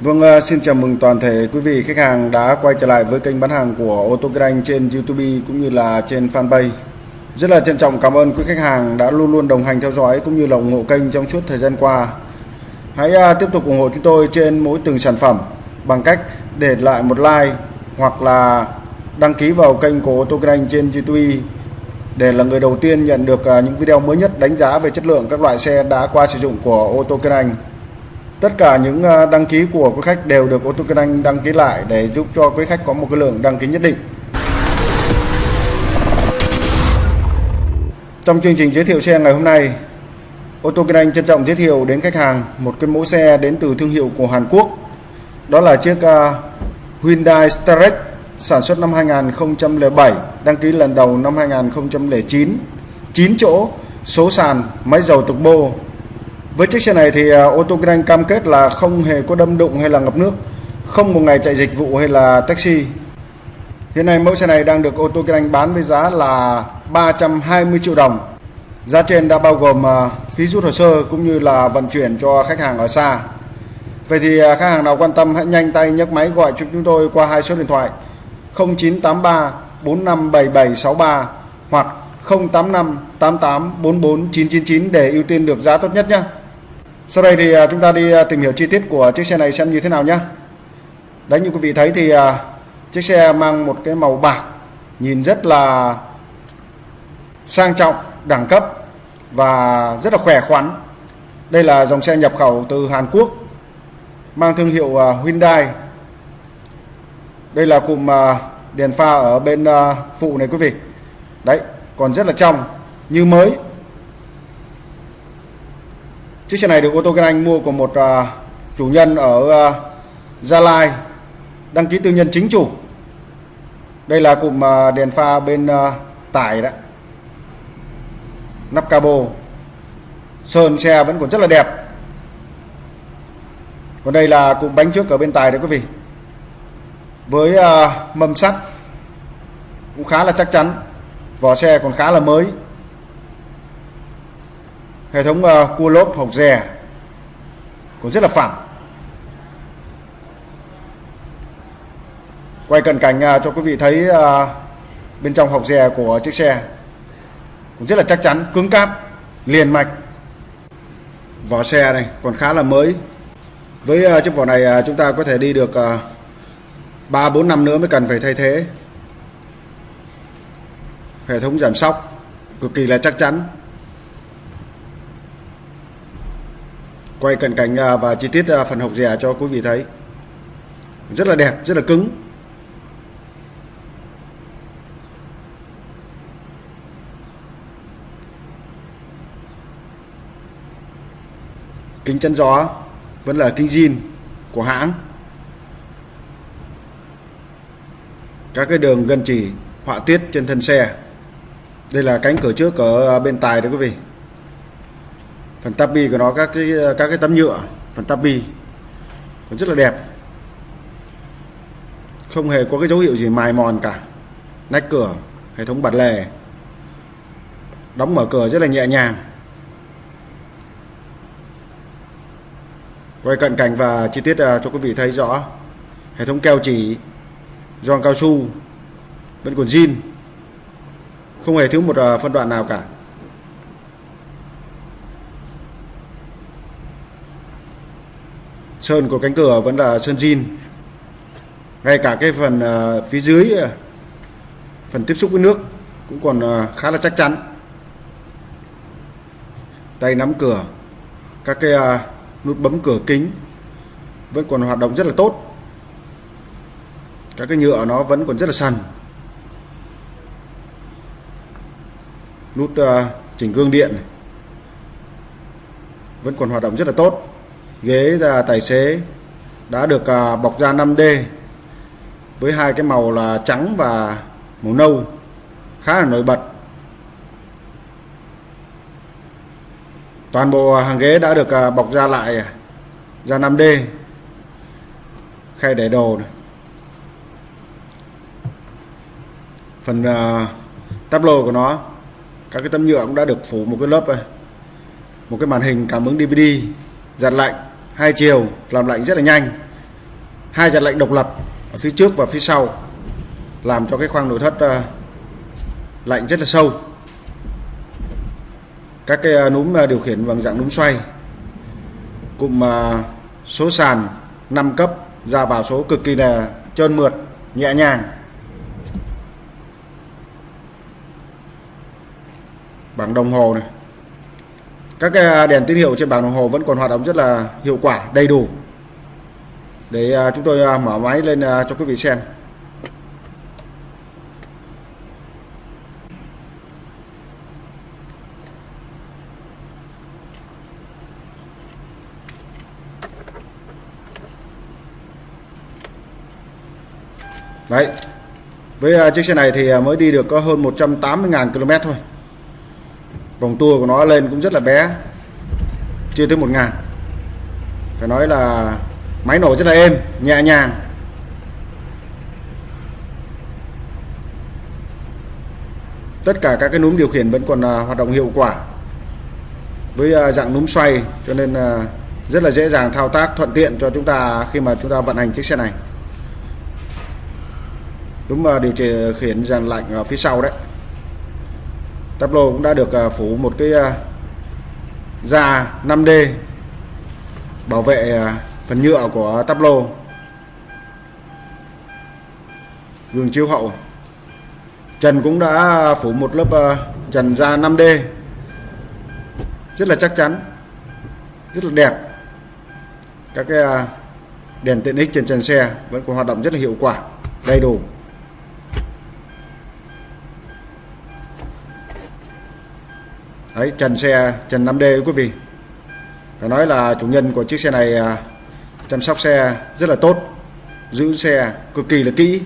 Vâng, à, xin chào mừng toàn thể quý vị khách hàng đã quay trở lại với kênh bán hàng của ô tô Kinh Anh trên YouTube cũng như là trên fanpage. Rất là trân trọng cảm ơn quý khách hàng đã luôn luôn đồng hành theo dõi cũng như là ủng hộ kênh trong suốt thời gian qua. Hãy à, tiếp tục ủng hộ chúng tôi trên mỗi từng sản phẩm bằng cách để lại một like hoặc là đăng ký vào kênh của ô tô Kinh Anh trên YouTube để là người đầu tiên nhận được à, những video mới nhất đánh giá về chất lượng các loại xe đã qua sử dụng của ô tô Kinh Anh. Tất cả những ờ, đăng ký của quý khách đều được ô tô Kinh Anh đăng ký lại để giúp cho quý khách có một cái lượng đăng ký nhất định. Trong chương trình giới thiệu xe ngày hôm nay, ô tô Kinh Anh trân trọng giới thiệu đến khách hàng một cái mẫu xe đến từ thương hiệu của Hàn Quốc. Đó là chiếc ờ, Hyundai Starex sản xuất năm 2007, đăng ký lần đầu năm 2009, 9 chỗ, số sàn, máy dầu turbo, với chiếc xe này thì à, ô tô kinh cam kết là không hề có đâm đụng hay là ngập nước, không một ngày chạy dịch vụ hay là taxi. Hiện nay mẫu xe này đang được ô tô kinh bán với giá là 320 triệu đồng. Giá trên đã bao gồm à, phí rút hồ sơ cũng như là vận chuyển cho khách hàng ở xa. Vậy thì à, khách hàng nào quan tâm hãy nhanh tay nhấc máy gọi cho chúng tôi qua hai số điện thoại 0983 457763 hoặc 085 88 44 999 để ưu tiên được giá tốt nhất nhé. Sau đây thì à, chúng ta đi à, tìm hiểu chi tiết của chiếc xe này xem như thế nào nhé. Đấy như quý vị thấy thì à, chiếc xe mang một cái màu bạc nhìn rất là sang trọng, đẳng cấp và rất là khỏe khoắn. Đây là dòng xe nhập khẩu từ Hàn Quốc mang thương hiệu Hyundai. Đây là cụm đèn pha ở bên phụ này quý vị. Đấy, còn rất là trong như mới Chiếc xe này được ô tô Kinh Anh mua của một uh, chủ nhân ở uh, Gia Lai đăng ký tư nhân chính chủ. Đây là cụm uh, đèn pha bên uh, tải đó. Nắp cabo. Sơn xe vẫn còn rất là đẹp. Còn đây là cụm bánh trước ở bên tài đấy quý vị. Với uh, mâm sắt cũng khá là chắc chắn. Vỏ xe còn khá là mới hệ thống uh, cua lốp hộc rè cũng rất là phẳng. Quay cận cảnh uh, cho quý vị thấy uh, bên trong hộc rè của chiếc xe cũng rất là chắc chắn cứng cáp liền mạch. Vỏ xe này còn khá là mới. Với uh, chiếc vỏ này uh, chúng ta có thể đi được ba uh, bốn năm nữa mới cần phải thay thế. Hệ thống giảm sóc cực kỳ là chắc chắn. Quay cận cảnh à, và chi tiết à, phần hộc rẻ cho quý vị thấy. Rất là đẹp, rất là cứng. Kính chắn gió vẫn là kính zin của hãng. Các cái đường gân chỉ, họa tiết trên thân xe. Đây là cánh cửa trước ở à, bên tài đấy quý vị phần tabi của nó, các cái các cái tấm nhựa, phần tabi, còn rất là đẹp. Không hề có cái dấu hiệu gì mài mòn cả. Nách cửa, hệ thống bật lề. Đóng mở cửa rất là nhẹ nhàng. Quay cận cảnh và chi tiết à, cho quý vị thấy rõ. Hệ thống keo chỉ giòn cao su, vẫn còn zin. Không hề thiếu một à, phân đoạn nào cả. Sơn của cánh cửa vẫn là sơn zin ngay cả cái phần à, phía dưới à, phần tiếp xúc với nước cũng còn à, khá là chắc chắn. Tay nắm cửa, các cái nút bấm cửa kính vẫn còn hoạt động rất là tốt. Các cái nhựa nó vẫn còn rất là sần. Nút chỉnh gương điện vẫn còn hoạt động rất là tốt ghế tài xế đã được à, bọc da 5D với hai cái màu là trắng và màu nâu khá là nổi bật toàn bộ à, hàng ghế đã được à, bọc da lại da 5D khay để đồ này. phần uh, tắp lô của nó các cái tấm nhựa cũng đã được phủ một cái lớp này. một cái màn hình cảm ứng DVD giặt lạnh hai chiều làm lạnh rất là nhanh. Hai dàn lạnh độc lập ở phía trước và phía sau làm cho cái khoang nội thất uh, lạnh rất là sâu. Các cái ờ, núm ờ, điều khiển bằng dạng núm xoay cụm số sàn 5 cấp ra vào số cực kỳ là trơn mượt nhẹ nhàng. Bảng đồng hồ này các cái đèn tín hiệu trên bảng đồng hồ vẫn còn hoạt động rất là hiệu quả, đầy đủ. Để à, chúng tôi à, mở máy lên cho quý vị xem. Đấy. Với chiếc xe này thì mới đi được có hơn 180.000 km thôi. Vòng tua của nó lên cũng rất là bé Chưa tới một ngàn. Phải nói là máy nổ rất là êm, nhẹ nhàng. Tất cả các cái núm điều khiển vẫn còn à, hoạt động hiệu quả Với à, dạng núm xoay cho nên à, rất là dễ dàng thao tác thuận tiện cho chúng ta khi mà chúng ta vận hành chiếc xe này. Đúng mà điều khiển dàn lạnh ở phía sau đấy. Tablo cũng đã được à, phủ một cái à, da 5D bảo vệ à, phần nhựa của Tablo gương chiếu hậu. Trần cũng đã phủ một lớp trần da 5D rất là chắc chắn. Rất là đẹp. Các cái đèn tiện ích trên trần xe vẫn còn hoạt động rất là hiệu quả, đầy đủ. Đấy, trần xe, trần 5D quý vị. Phải nói là chủ nhân của chiếc xe này à, chăm sóc xe rất là tốt, giữ xe cực kỳ là kỹ.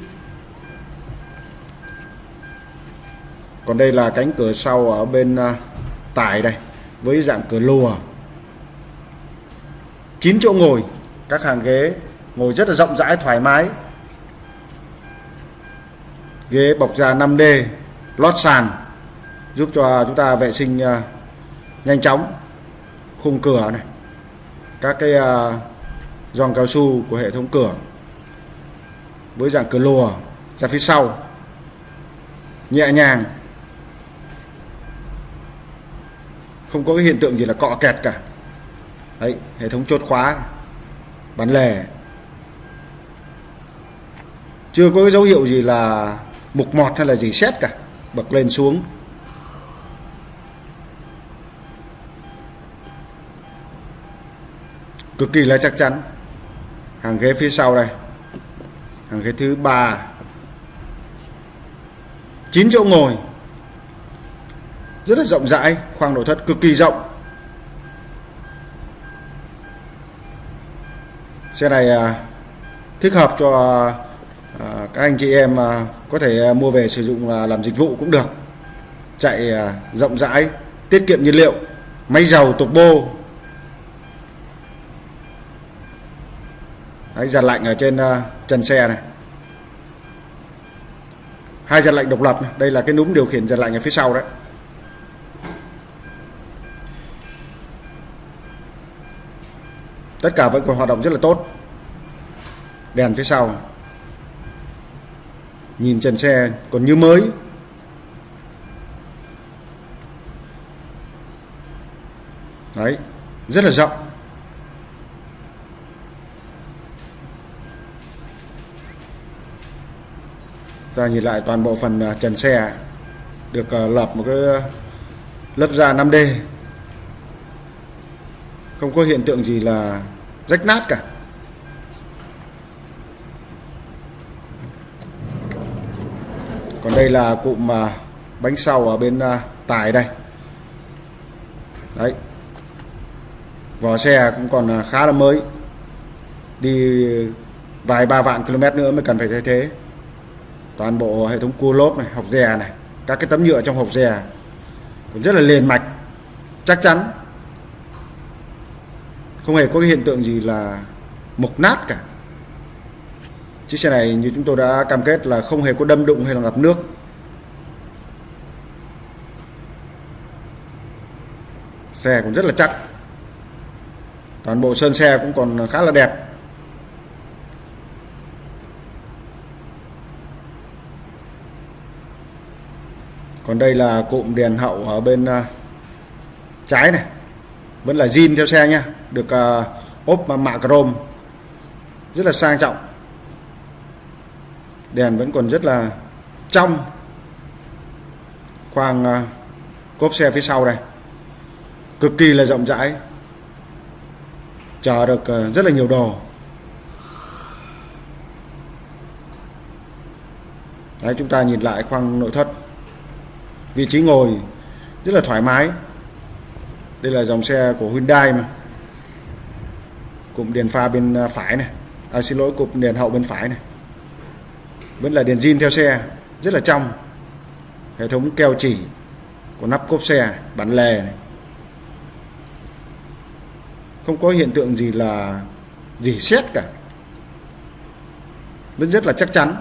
Còn đây là cánh cửa sau ở bên à, tải đây, với dạng cửa lùa. 9 chỗ ngồi, các hàng ghế ngồi rất là rộng rãi, thoải mái. Ghế bọc da 5D lót sàn giúp cho chúng ta vệ sinh uh, nhanh chóng khung cửa này các cái à, uh, giòn cao su của hệ thống cửa với dạng cửa lùa ra phía sau nhẹ nhàng. Không có cái hiện tượng gì là cọ kẹt cả. Đấy hệ thống chốt khóa bán lề. Chưa có cái dấu hiệu gì là mục mọt hay là gì xét cả bật lên xuống. Cực kỳ là chắc chắn. Hàng ghế phía sau đây. Hàng ghế thứ ba. 9 chỗ ngồi. Rất là rộng rãi khoang nội thất cực kỳ rộng. Xe này à, thích hợp cho à, các anh chị em à, có thể à, mua về sử dụng à, làm dịch vụ cũng được. Chạy à, rộng rãi tiết kiệm nhiên liệu máy dầu tục bô. Đấy, giật lạnh ở trên ờ, uh, trần xe này. Hai giật lạnh độc lập này. đây là cái núm điều khiển giật lạnh ở phía sau đấy. Tất cả vẫn còn hoạt động rất là tốt. Đèn phía sau. Nhìn trần xe còn như mới. Đấy rất là rộng. Ta nhìn lại toàn bộ phần à, trần xe được à, lợp một cái à, lớp da 5D không có hiện tượng gì là rách nát cả. Còn đây là cụm bánh sau ở bên tải đây. Đấy. Vỏ xe cũng còn khá là mới. Đi vài ba vạn km nữa mới cần phải thay thế toàn bộ hệ thống cua lốp này, hộp dè này, các cái tấm nhựa trong hộp dè cũng rất là liền mạch, chắc chắn. Không hề có cái hiện tượng gì là mục nát cả. Chiếc xe này như chúng tôi đã cam kết là không hề có đâm đụng hay là ngập nước. Xe cũng rất là chắc. Toàn bộ sơn xe cũng còn khá là đẹp. Còn đây là cụm đèn hậu ở bên uh, trái này. Vẫn là zin theo xe nha được uh, ốp mạ chrome. Rất là sang trọng. Đèn vẫn còn rất là trong khoang uh, cốp xe phía sau đây. Cực kỳ là rộng rãi. Chờ được uh, rất là nhiều đồ. Đấy, chúng ta nhìn lại khoang nội thất vị trí ngồi rất là thoải mái. Đây là dòng xe của Hyundai mà. Cụm đèn pha bên à, phải này. À, xin lỗi cụm đèn hậu bên phải này. Vẫn là đèn zin theo xe rất là trong. Hệ thống keo chỉ của nắp cốp xe bản lề này. không có hiện tượng gì là gì xét cả. Vẫn rất là chắc chắn.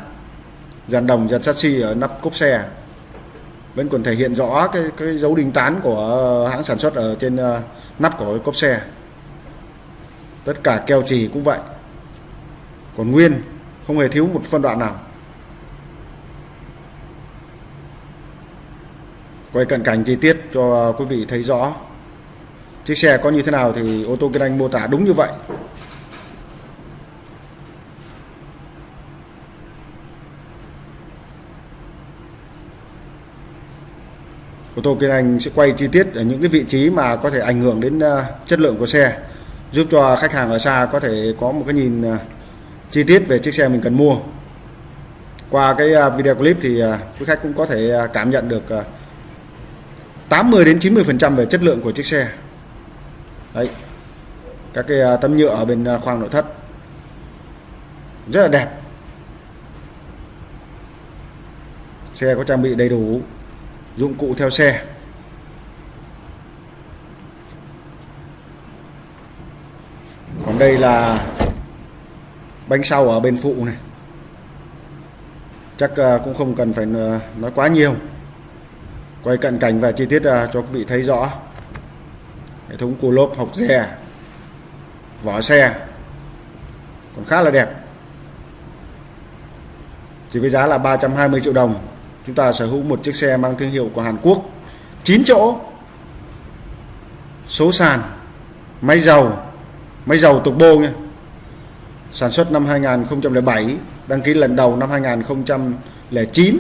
Dàn đồng dàn chassis ở nắp cốp xe vẫn còn thể hiện rõ cái cái dấu đinh tán của ờ, hãng sản xuất ở trên ờ, nắp của cốp xe. Tất cả keo trì cũng vậy. Còn nguyên, không hề thiếu một phân đoạn nào. Quay cận cảnh chi tiết cho quý vị thấy rõ. Chiếc xe có như thế nào thì ô tô kinh anh mô tả đúng như vậy. Ô tô Kiên Anh sẽ quay chi tiết ở những cái vị trí mà có thể ảnh hưởng đến ờ, chất lượng của xe, giúp cho khách hàng ở xa có thể có một cái nhìn ờ, chi tiết về chiếc xe mình cần mua. Qua cái ờ, video clip thì quý khách cũng có thể cảm nhận được 80 đến 90 phần trăm về chất lượng của chiếc xe. Đấy, các cái tấm nhựa ở bên khoang nội thất. Rất là đẹp. Xe có trang bị đầy đủ dụng cụ theo xe. Còn đây là bánh sau ở bên phụ này. Chắc ờ, cũng không cần phải ờ, nói quá nhiều. Quay cận cảnh và chi tiết ờ, cho quý vị thấy rõ. Hệ thống cua lốp học dè vỏ xe, còn khá là đẹp. Chỉ với giá là 320 triệu đồng chúng ta sở hữu một chiếc xe mang thương hiệu của Hàn Quốc. 9 chỗ. Số sàn, máy dầu máy dầu tục bô nha. Sản xuất năm 2007 đăng ký lần đầu năm 2009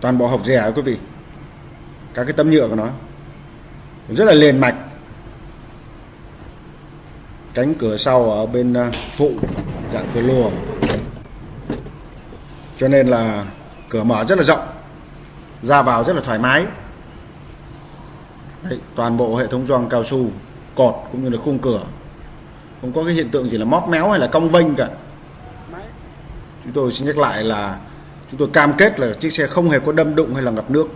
toàn bộ hộp rẻ quý vị. Các cái tấm nhựa của nó. Rất là liền mạch. Cánh cửa sau ở bên ờ, phụ dạng cửa lùa. Cho nên là cửa mở rất là rộng ra vào rất là thoải mái. Đấy, toàn bộ hệ thống gioăng cao su cột cũng như là khung cửa. Không có cái hiện tượng gì là móc méo hay là cong vênh cả. Chúng tôi xin nhắc lại là chúng tôi cam kết là chiếc xe không hề có đâm đụng hay là ngập nước.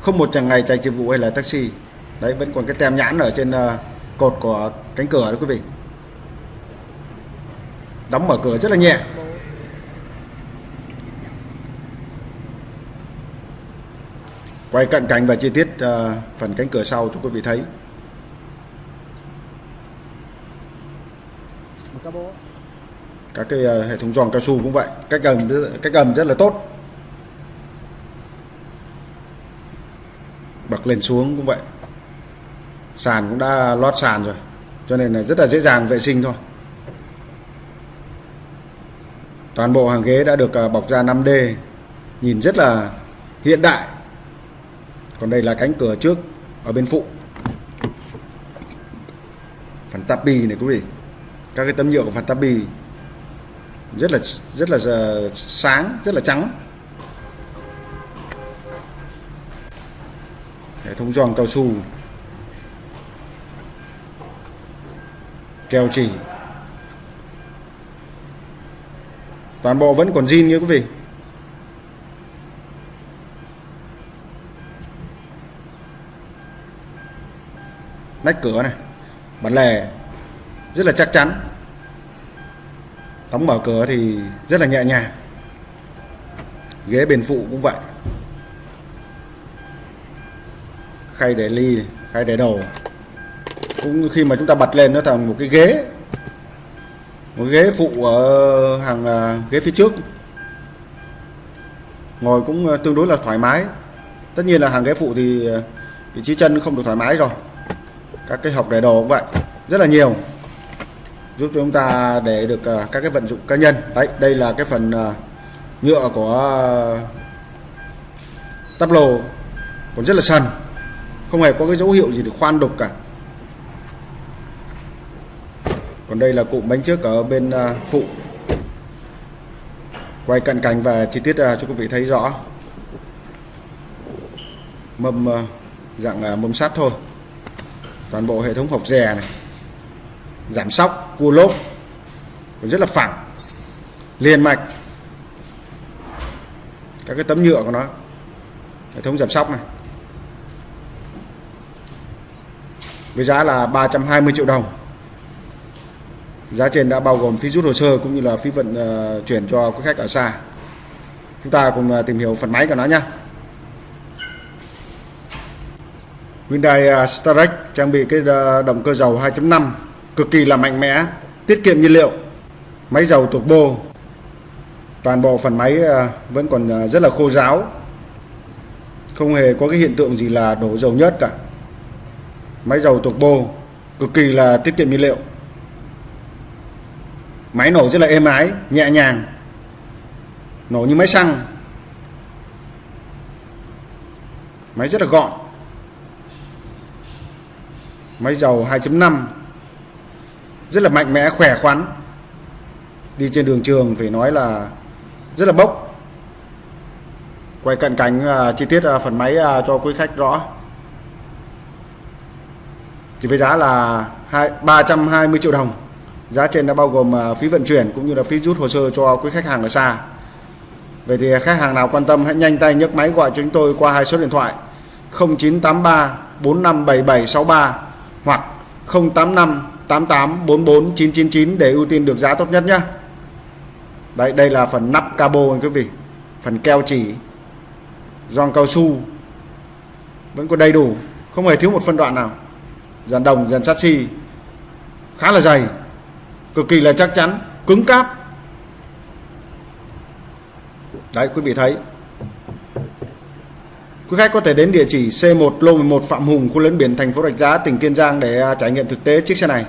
Không một chàng ngày chạy dịch vụ hay là taxi. Đấy vẫn còn cái tem nhãn ở trên uh, cột của cánh cửa đó quý vị đóng mở cửa rất là nhẹ. Quay cận cảnh và chi tiết uh, phần cánh cửa sau cho quý vị thấy. Các cái uh, hệ thống giòn cao su cũng vậy. Cách gầm cách gầm rất là tốt. Bậc lên xuống cũng vậy. Sàn cũng đã lót sàn rồi cho nên là rất là dễ dàng vệ sinh thôi toàn bộ hàng ghế đã được à, bọc da 5D nhìn rất là hiện đại. Còn đây là cánh cửa trước, ở bên phụ. Phần tapi này quý vị. Các cái tấm nhựa của phần tapi rất là rất là à, sáng, rất là trắng. Hệ thống giòn cao su. Keo chỉ. Toàn bộ vẫn còn zin như quý vị. Nách cửa này, bản lề rất là chắc chắn. Đóng mở cửa thì rất là nhẹ nhàng. Ghế bên phụ cũng vậy. Khay để ly khay để đồ. Cũng khi mà chúng ta bật lên nó thành một cái ghế một ghế phụ ở hàng à, ghế phía trước. Ngồi cũng à, tương đối là thoải mái. Tất nhiên là hàng ghế phụ thì à, vị trí chân không được thoải mái rồi. Các cái học để đồ cũng vậy. Rất là nhiều. Giúp cho chúng ta để được các cái vận dụng cá nhân. Đấy, đây là cái phần nhựa của tắp lồ còn rất là sần. Không hề có cái dấu hiệu gì để khoan đục cả. Còn đây là cụm bánh trước ở bên à, phụ. Quay cận cảnh và chi tiết à, cho quý vị thấy rõ. Mâm à, dạng mâm sắt thôi. Toàn bộ hệ thống hộp dè này. Giảm sóc, cua lốp. Còn rất là phẳng. Liền mạch. Các cái tấm nhựa của nó. Hệ thống giảm sóc này. Với giá là 320 triệu đồng giá trên đã bao gồm phí rút hồ sơ cũng như là phí vận uh, chuyển cho quý khách ở xa. Chúng ta cùng uh, tìm hiểu phần máy của nó nhé. Hyundai ờ, uh, Starex trang bị cái động cơ dầu 2.5 cực kỳ là mạnh mẽ tiết kiệm nhiên liệu máy dầu turbo toàn bộ phần máy vẫn còn rất là khô ráo không hề có cái hiện tượng gì là đổ dầu nhớt cả. Máy dầu turbo cực kỳ là tiết kiệm nhiên liệu máy nổ rất là êm ái nhẹ nhàng. Nổ như máy xăng. Máy rất là gọn. Máy dầu 2.5 rất là mạnh mẽ khỏe khoắn. Đi trên đường trường phải nói là rất là bốc. Quay cận cảnh uh, à, chi tiết uh, phần máy uh, cho quý khách rõ. Chỉ với giá là 2, 320 triệu đồng. Giá trên đã bao gồm à, phí vận chuyển cũng như là phí rút hồ sơ cho quý khách hàng ở xa. Vậy thì à, khách hàng nào quan tâm hãy nhanh tay nhấc máy gọi cho chúng tôi qua hai số điện thoại 0983 457763 hoặc 085 88 44 999 để ưu tiên được giá tốt nhất nhé. Đấy, đây là phần nắp cabo anh quý vị. Phần keo chỉ, gioăng cao su vẫn còn đầy đủ, không hề thiếu một phân đoạn nào. Dàn đồng, dàn sắt xi khá là dày cực kỳ là chắc chắn, cứng cáp. Đấy, quý vị thấy. Quý khách có thể đến địa chỉ C1 lô 11 Phạm Hùng, khu lấn biển thành phố Rạch Giá, tỉnh Kiên Giang để à, trải nghiệm thực tế chiếc xe này.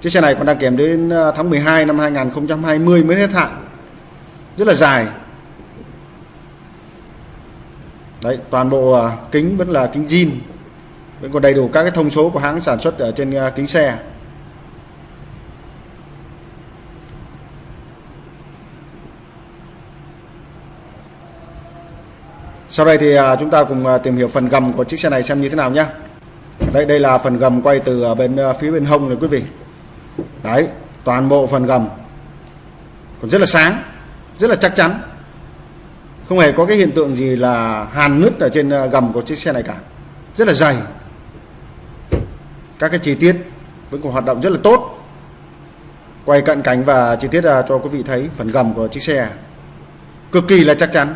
Chiếc xe này còn đang kèm đến à, tháng 12 năm 2020 mới hết hạn. Rất là dài đấy toàn bộ à, kính vẫn là kính zin vẫn còn đầy đủ các cái thông số của hãng sản xuất ở trên à, kính xe Sau đây thì à, chúng ta cùng tìm hiểu phần gầm của chiếc xe này xem như thế nào nhé. Đây đây là phần gầm quay từ bên phía bên hông này quý vị. Đấy, toàn bộ phần gầm còn rất là sáng, rất là chắc chắn không hề có cái hiện tượng gì là hàn nứt ở trên ờ, gầm của chiếc xe này cả. Rất là dày. Các cái chi tiết vẫn còn hoạt động rất là tốt. Quay cận cảnh và chi tiết ờ, cho quý vị thấy phần gầm của chiếc xe. Cực kỳ là chắc chắn.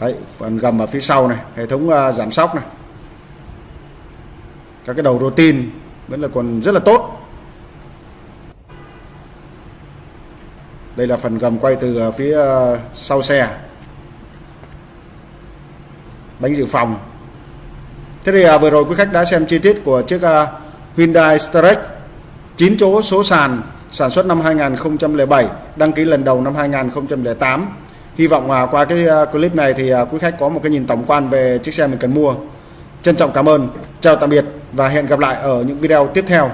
Đấy, phần gầm ở phía sau này hệ thống uh, giảm sóc này. Các cái đầu rô tin vẫn là còn rất là tốt. Đây là phần gầm quay từ à, phía à, sau xe. Bánh dự phòng. Thế thì à, vừa rồi quý khách đã xem chi tiết của chiếc Hyundai Starex 9 chỗ số sàn, sản xuất năm 2007 đăng ký lần đầu năm 2008 hy vọng qua cái clip này thì quý khách có một cái nhìn tổng quan về chiếc xe mình cần mua. Trân trọng cảm ơn, chào tạm biệt và hẹn gặp lại ở những video tiếp theo.